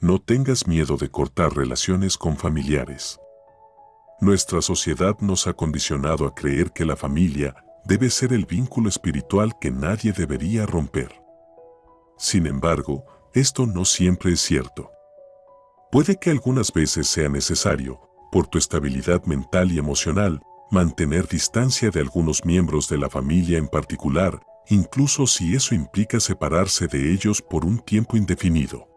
no tengas miedo de cortar relaciones con familiares. Nuestra sociedad nos ha condicionado a creer que la familia debe ser el vínculo espiritual que nadie debería romper. Sin embargo, esto no siempre es cierto. Puede que algunas veces sea necesario, por tu estabilidad mental y emocional, mantener distancia de algunos miembros de la familia en particular, incluso si eso implica separarse de ellos por un tiempo indefinido.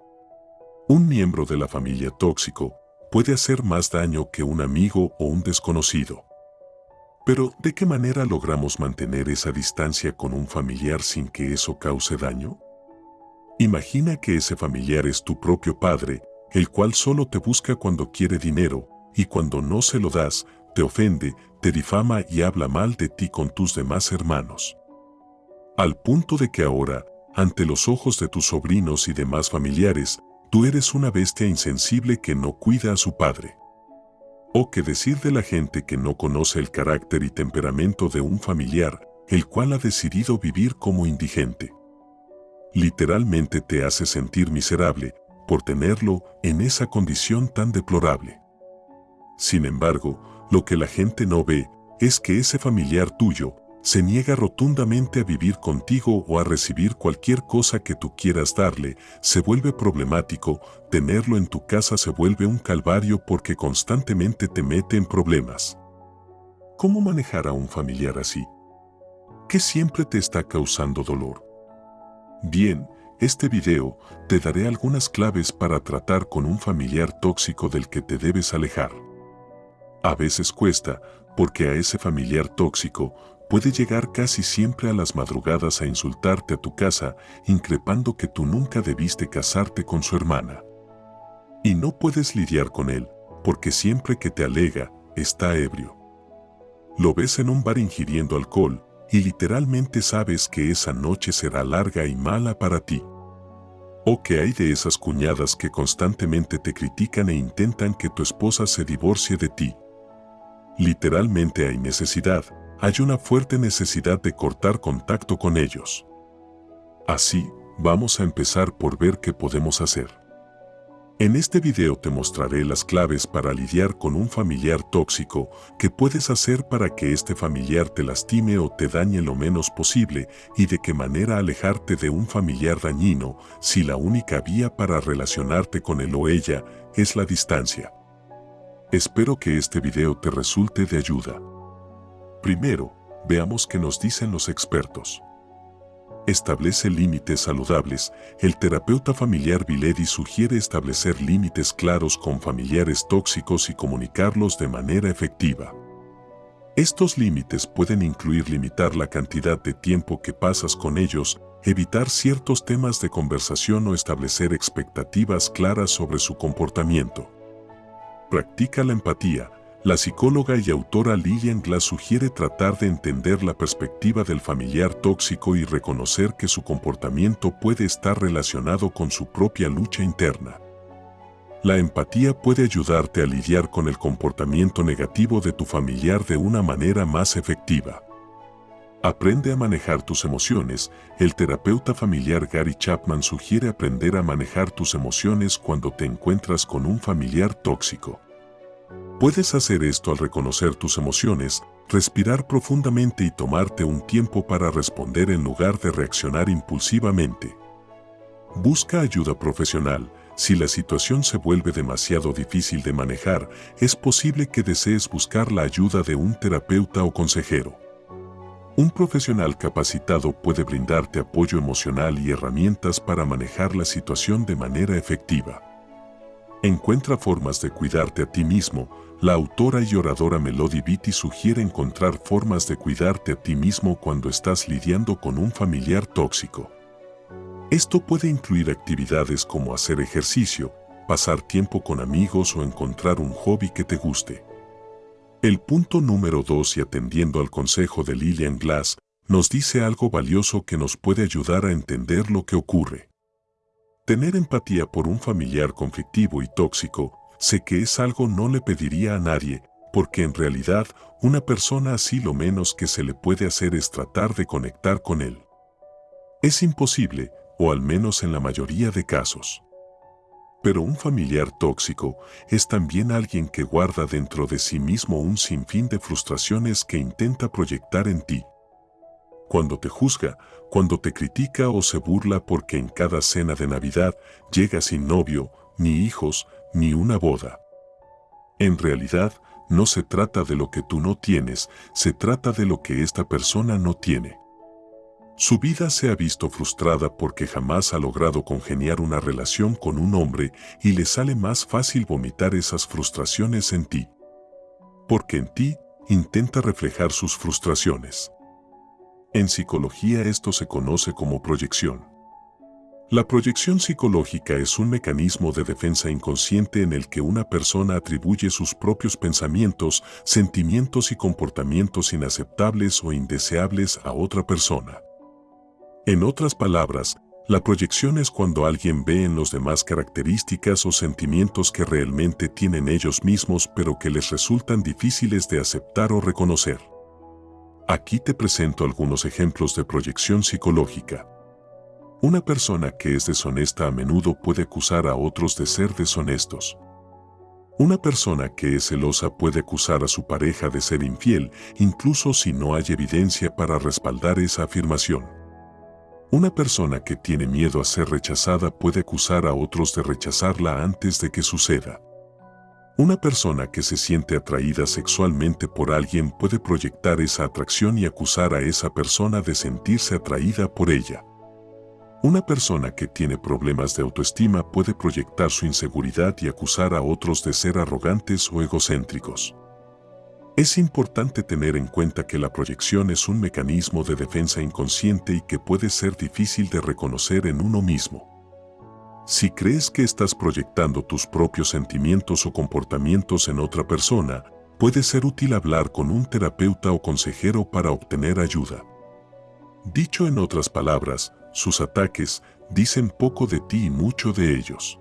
Un miembro de la familia tóxico puede hacer más daño que un amigo o un desconocido. Pero, ¿de qué manera logramos mantener esa distancia con un familiar sin que eso cause daño? Imagina que ese familiar es tu propio padre, el cual solo te busca cuando quiere dinero, y cuando no se lo das, te ofende, te difama y habla mal de ti con tus demás hermanos. Al punto de que ahora, ante los ojos de tus sobrinos y demás familiares, tú eres una bestia insensible que no cuida a su padre. O que decir de la gente que no conoce el carácter y temperamento de un familiar, el cual ha decidido vivir como indigente. Literalmente te hace sentir miserable por tenerlo en esa condición tan deplorable. Sin embargo, lo que la gente no ve es que ese familiar tuyo se niega rotundamente a vivir contigo o a recibir cualquier cosa que tú quieras darle, se vuelve problemático, tenerlo en tu casa se vuelve un calvario porque constantemente te mete en problemas. ¿Cómo manejar a un familiar así? ¿Qué siempre te está causando dolor? Bien, este video te daré algunas claves para tratar con un familiar tóxico del que te debes alejar. A veces cuesta, porque a ese familiar tóxico puede llegar casi siempre a las madrugadas a insultarte a tu casa, increpando que tú nunca debiste casarte con su hermana. Y no puedes lidiar con él, porque siempre que te alega, está ebrio. Lo ves en un bar ingiriendo alcohol, y literalmente sabes que esa noche será larga y mala para ti. O que hay de esas cuñadas que constantemente te critican e intentan que tu esposa se divorcie de ti. Literalmente hay necesidad, hay una fuerte necesidad de cortar contacto con ellos. Así, vamos a empezar por ver qué podemos hacer. En este video te mostraré las claves para lidiar con un familiar tóxico que puedes hacer para que este familiar te lastime o te dañe lo menos posible y de qué manera alejarte de un familiar dañino si la única vía para relacionarte con él o ella es la distancia. Espero que este video te resulte de ayuda. Primero, veamos qué nos dicen los expertos. Establece límites saludables. El terapeuta familiar Viledi sugiere establecer límites claros con familiares tóxicos y comunicarlos de manera efectiva. Estos límites pueden incluir limitar la cantidad de tiempo que pasas con ellos, evitar ciertos temas de conversación o establecer expectativas claras sobre su comportamiento. Practica la empatía, la psicóloga y autora Lillian Glass sugiere tratar de entender la perspectiva del familiar tóxico y reconocer que su comportamiento puede estar relacionado con su propia lucha interna. La empatía puede ayudarte a lidiar con el comportamiento negativo de tu familiar de una manera más efectiva. Aprende a manejar tus emociones. El terapeuta familiar Gary Chapman sugiere aprender a manejar tus emociones cuando te encuentras con un familiar tóxico. Puedes hacer esto al reconocer tus emociones, respirar profundamente y tomarte un tiempo para responder en lugar de reaccionar impulsivamente. Busca ayuda profesional. Si la situación se vuelve demasiado difícil de manejar, es posible que desees buscar la ayuda de un terapeuta o consejero. Un profesional capacitado puede brindarte apoyo emocional y herramientas para manejar la situación de manera efectiva. Encuentra formas de cuidarte a ti mismo. La autora y oradora Melody Beatty sugiere encontrar formas de cuidarte a ti mismo cuando estás lidiando con un familiar tóxico. Esto puede incluir actividades como hacer ejercicio, pasar tiempo con amigos o encontrar un hobby que te guste. El punto número 2 y atendiendo al consejo de Lillian Glass, nos dice algo valioso que nos puede ayudar a entender lo que ocurre. Tener empatía por un familiar conflictivo y tóxico, sé que es algo no le pediría a nadie, porque en realidad una persona así lo menos que se le puede hacer es tratar de conectar con él. Es imposible, o al menos en la mayoría de casos. Pero un familiar tóxico es también alguien que guarda dentro de sí mismo un sinfín de frustraciones que intenta proyectar en ti. Cuando te juzga, cuando te critica o se burla porque en cada cena de Navidad llega sin novio, ni hijos, ni una boda. En realidad, no se trata de lo que tú no tienes, se trata de lo que esta persona no tiene. Su vida se ha visto frustrada porque jamás ha logrado congeniar una relación con un hombre y le sale más fácil vomitar esas frustraciones en ti. Porque en ti intenta reflejar sus frustraciones. En psicología esto se conoce como proyección. La proyección psicológica es un mecanismo de defensa inconsciente en el que una persona atribuye sus propios pensamientos, sentimientos y comportamientos inaceptables o indeseables a otra persona. En otras palabras, la proyección es cuando alguien ve en los demás características o sentimientos que realmente tienen ellos mismos pero que les resultan difíciles de aceptar o reconocer. Aquí te presento algunos ejemplos de proyección psicológica. Una persona que es deshonesta a menudo puede acusar a otros de ser deshonestos. Una persona que es celosa puede acusar a su pareja de ser infiel, incluso si no hay evidencia para respaldar esa afirmación. Una persona que tiene miedo a ser rechazada puede acusar a otros de rechazarla antes de que suceda. Una persona que se siente atraída sexualmente por alguien puede proyectar esa atracción y acusar a esa persona de sentirse atraída por ella. Una persona que tiene problemas de autoestima puede proyectar su inseguridad y acusar a otros de ser arrogantes o egocéntricos. Es importante tener en cuenta que la proyección es un mecanismo de defensa inconsciente y que puede ser difícil de reconocer en uno mismo. Si crees que estás proyectando tus propios sentimientos o comportamientos en otra persona, puede ser útil hablar con un terapeuta o consejero para obtener ayuda. Dicho en otras palabras, sus ataques dicen poco de ti y mucho de ellos.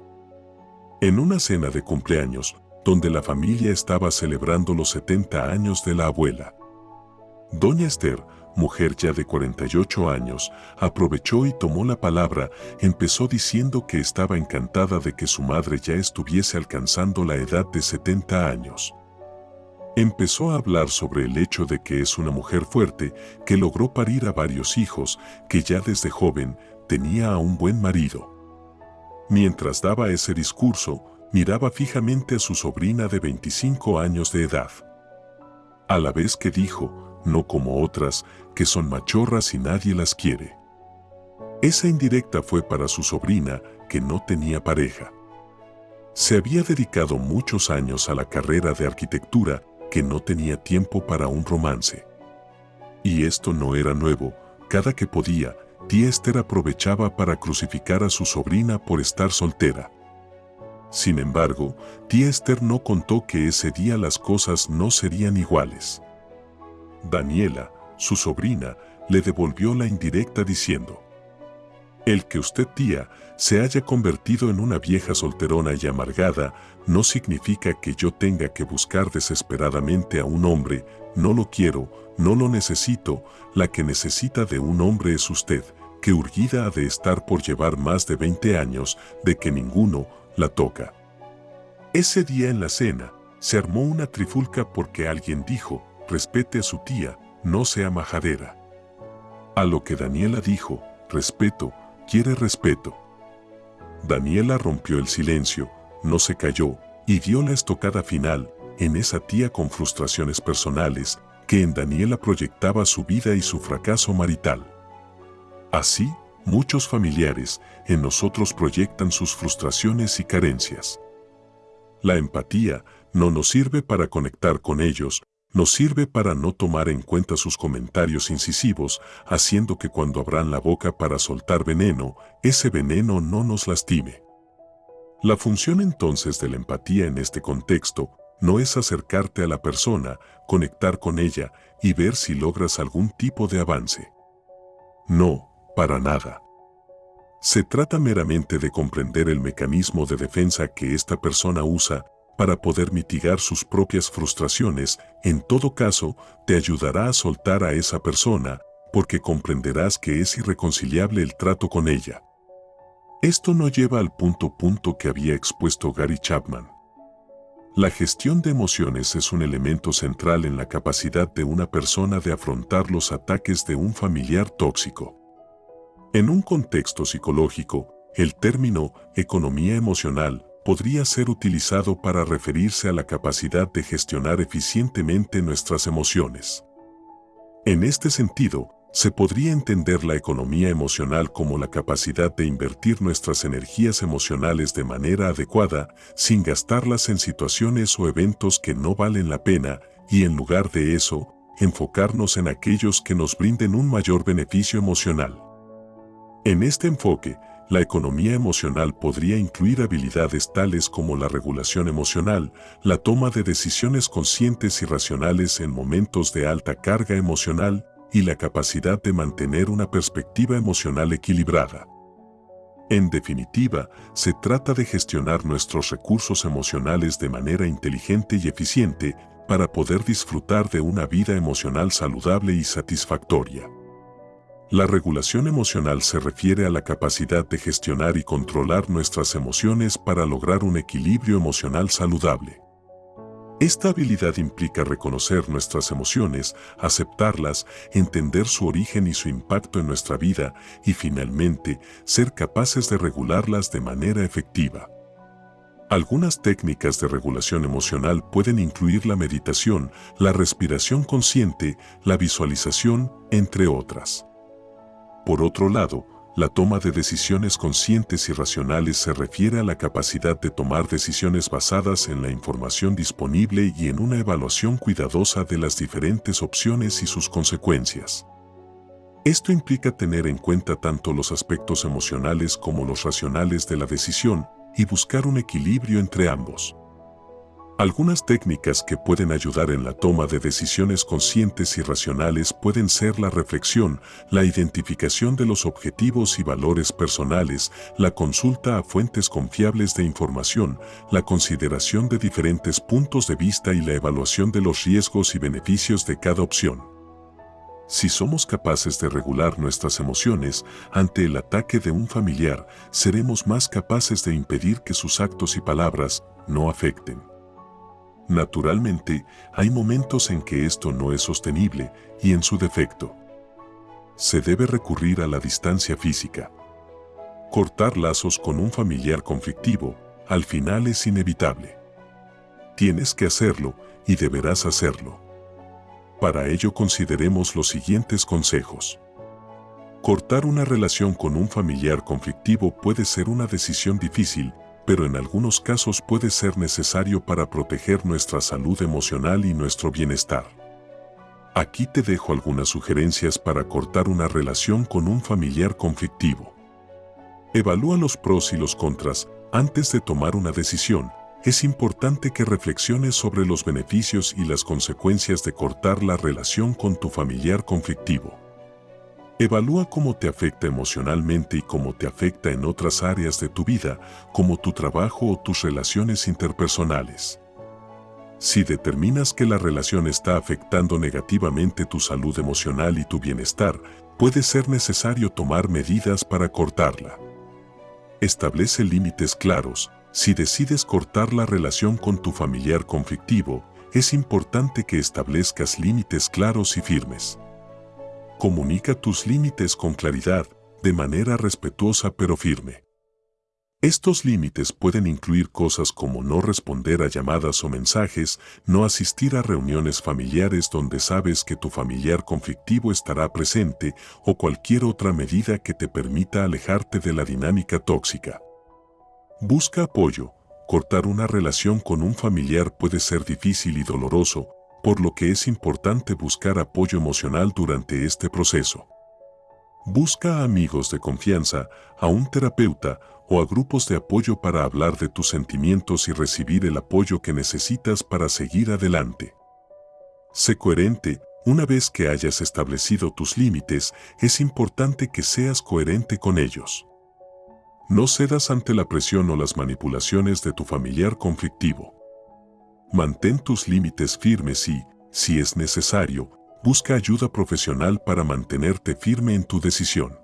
En una cena de cumpleaños, donde la familia estaba celebrando los 70 años de la abuela. Doña Esther, mujer ya de 48 años, aprovechó y tomó la palabra, empezó diciendo que estaba encantada de que su madre ya estuviese alcanzando la edad de 70 años. Empezó a hablar sobre el hecho de que es una mujer fuerte, que logró parir a varios hijos, que ya desde joven tenía a un buen marido. Mientras daba ese discurso, miraba fijamente a su sobrina de 25 años de edad. A la vez que dijo, no como otras, que son machorras y nadie las quiere. Esa indirecta fue para su sobrina, que no tenía pareja. Se había dedicado muchos años a la carrera de arquitectura, que no tenía tiempo para un romance. Y esto no era nuevo, cada que podía, tía Esther aprovechaba para crucificar a su sobrina por estar soltera. Sin embargo, tía Esther no contó que ese día las cosas no serían iguales. Daniela, su sobrina, le devolvió la indirecta diciendo, El que usted, tía, se haya convertido en una vieja solterona y amargada no significa que yo tenga que buscar desesperadamente a un hombre, no lo quiero, no lo necesito, la que necesita de un hombre es usted, que urgida ha de estar por llevar más de 20 años de que ninguno la toca. Ese día en la cena, se armó una trifulca porque alguien dijo, respete a su tía, no sea majadera. A lo que Daniela dijo, respeto, quiere respeto. Daniela rompió el silencio, no se cayó, y dio la estocada final en esa tía con frustraciones personales que en Daniela proyectaba su vida y su fracaso marital. Así, Muchos familiares en nosotros proyectan sus frustraciones y carencias. La empatía no nos sirve para conectar con ellos, nos sirve para no tomar en cuenta sus comentarios incisivos, haciendo que cuando abran la boca para soltar veneno, ese veneno no nos lastime. La función entonces de la empatía en este contexto no es acercarte a la persona, conectar con ella y ver si logras algún tipo de avance. No, para nada. Se trata meramente de comprender el mecanismo de defensa que esta persona usa para poder mitigar sus propias frustraciones, en todo caso, te ayudará a soltar a esa persona, porque comprenderás que es irreconciliable el trato con ella. Esto no lleva al punto punto que había expuesto Gary Chapman. La gestión de emociones es un elemento central en la capacidad de una persona de afrontar los ataques de un familiar tóxico. En un contexto psicológico, el término economía emocional podría ser utilizado para referirse a la capacidad de gestionar eficientemente nuestras emociones. En este sentido, se podría entender la economía emocional como la capacidad de invertir nuestras energías emocionales de manera adecuada sin gastarlas en situaciones o eventos que no valen la pena y en lugar de eso, enfocarnos en aquellos que nos brinden un mayor beneficio emocional. En este enfoque, la economía emocional podría incluir habilidades tales como la regulación emocional, la toma de decisiones conscientes y racionales en momentos de alta carga emocional y la capacidad de mantener una perspectiva emocional equilibrada. En definitiva, se trata de gestionar nuestros recursos emocionales de manera inteligente y eficiente para poder disfrutar de una vida emocional saludable y satisfactoria. La regulación emocional se refiere a la capacidad de gestionar y controlar nuestras emociones para lograr un equilibrio emocional saludable. Esta habilidad implica reconocer nuestras emociones, aceptarlas, entender su origen y su impacto en nuestra vida y finalmente ser capaces de regularlas de manera efectiva. Algunas técnicas de regulación emocional pueden incluir la meditación, la respiración consciente, la visualización, entre otras. Por otro lado, la toma de decisiones conscientes y racionales se refiere a la capacidad de tomar decisiones basadas en la información disponible y en una evaluación cuidadosa de las diferentes opciones y sus consecuencias. Esto implica tener en cuenta tanto los aspectos emocionales como los racionales de la decisión y buscar un equilibrio entre ambos. Algunas técnicas que pueden ayudar en la toma de decisiones conscientes y racionales pueden ser la reflexión, la identificación de los objetivos y valores personales, la consulta a fuentes confiables de información, la consideración de diferentes puntos de vista y la evaluación de los riesgos y beneficios de cada opción. Si somos capaces de regular nuestras emociones ante el ataque de un familiar, seremos más capaces de impedir que sus actos y palabras no afecten. Naturalmente, hay momentos en que esto no es sostenible y en su defecto. Se debe recurrir a la distancia física. Cortar lazos con un familiar conflictivo, al final es inevitable. Tienes que hacerlo y deberás hacerlo. Para ello consideremos los siguientes consejos. Cortar una relación con un familiar conflictivo puede ser una decisión difícil, pero en algunos casos puede ser necesario para proteger nuestra salud emocional y nuestro bienestar. Aquí te dejo algunas sugerencias para cortar una relación con un familiar conflictivo. Evalúa los pros y los contras antes de tomar una decisión. Es importante que reflexiones sobre los beneficios y las consecuencias de cortar la relación con tu familiar conflictivo. Evalúa cómo te afecta emocionalmente y cómo te afecta en otras áreas de tu vida, como tu trabajo o tus relaciones interpersonales. Si determinas que la relación está afectando negativamente tu salud emocional y tu bienestar, puede ser necesario tomar medidas para cortarla. Establece límites claros. Si decides cortar la relación con tu familiar conflictivo, es importante que establezcas límites claros y firmes. Comunica tus límites con claridad, de manera respetuosa pero firme. Estos límites pueden incluir cosas como no responder a llamadas o mensajes, no asistir a reuniones familiares donde sabes que tu familiar conflictivo estará presente o cualquier otra medida que te permita alejarte de la dinámica tóxica. Busca apoyo. Cortar una relación con un familiar puede ser difícil y doloroso, por lo que es importante buscar apoyo emocional durante este proceso. Busca a amigos de confianza, a un terapeuta o a grupos de apoyo para hablar de tus sentimientos y recibir el apoyo que necesitas para seguir adelante. Sé coherente, una vez que hayas establecido tus límites, es importante que seas coherente con ellos. No cedas ante la presión o las manipulaciones de tu familiar conflictivo. Mantén tus límites firmes y, si es necesario, busca ayuda profesional para mantenerte firme en tu decisión.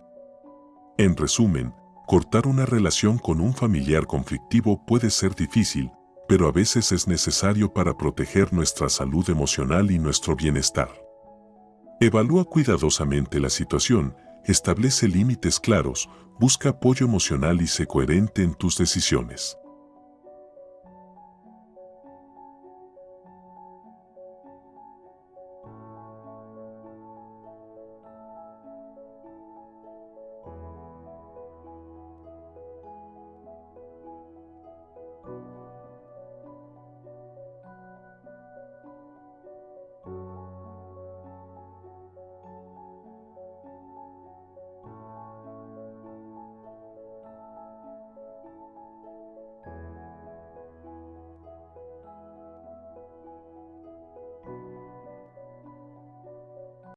En resumen, Cortar una relación con un familiar conflictivo puede ser difícil, pero a veces es necesario para proteger nuestra salud emocional y nuestro bienestar. Evalúa cuidadosamente la situación, establece límites claros, busca apoyo emocional y sé coherente en tus decisiones.